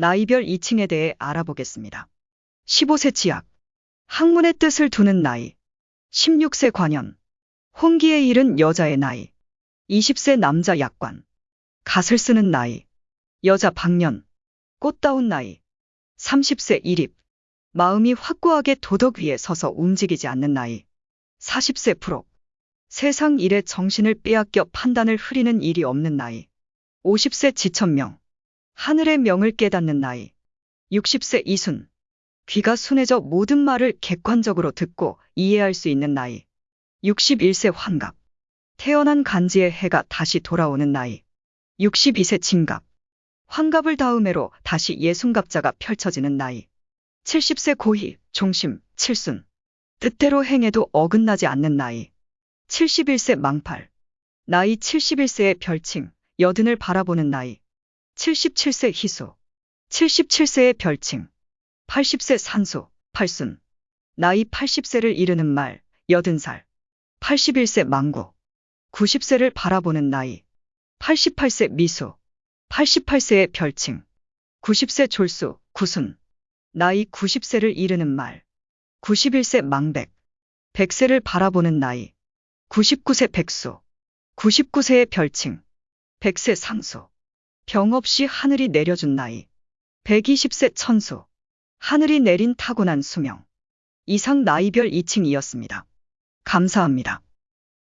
나이별 2층에 대해 알아보겠습니다. 15세 지약. 학문의 뜻을 두는 나이. 16세 관연. 혼기에 이른 여자의 나이. 20세 남자 약관. 갓을 쓰는 나이. 여자 방년. 꽃다운 나이. 30세 일입. 마음이 확고하게 도덕 위에 서서 움직이지 않는 나이. 40세 프로. 세상 일에 정신을 빼앗겨 판단을 흐리는 일이 없는 나이. 50세 지천명. 하늘의 명을 깨닫는 나이. 60세 이순. 귀가 순해져 모든 말을 객관적으로 듣고 이해할 수 있는 나이. 61세 환갑. 태어난 간지의 해가 다시 돌아오는 나이. 62세 진갑. 환갑을 다음해로 다시 예순갑자가 펼쳐지는 나이. 70세 고희, 종심, 칠순. 뜻대로 행해도 어긋나지 않는 나이. 71세 망팔. 나이 71세의 별칭, 여든을 바라보는 나이. 77세 희수. 77세의 별칭. 80세 산수, 팔순. 나이 80세를 이르는 말, 여든 살. 81세 망구. 90세를 바라보는 나이. 88세 미수. 88세의 별칭. 90세 졸수, 구순. 나이 90세를 이르는 말. 91세 망백. 100세를 바라보는 나이. 99세 백수. 99세의 별칭. 100세 상수. 병 없이 하늘이 내려준 나이. 120세 천수. 하늘이 내린 타고난 수명. 이상 나이별 2층이었습니다. 감사합니다.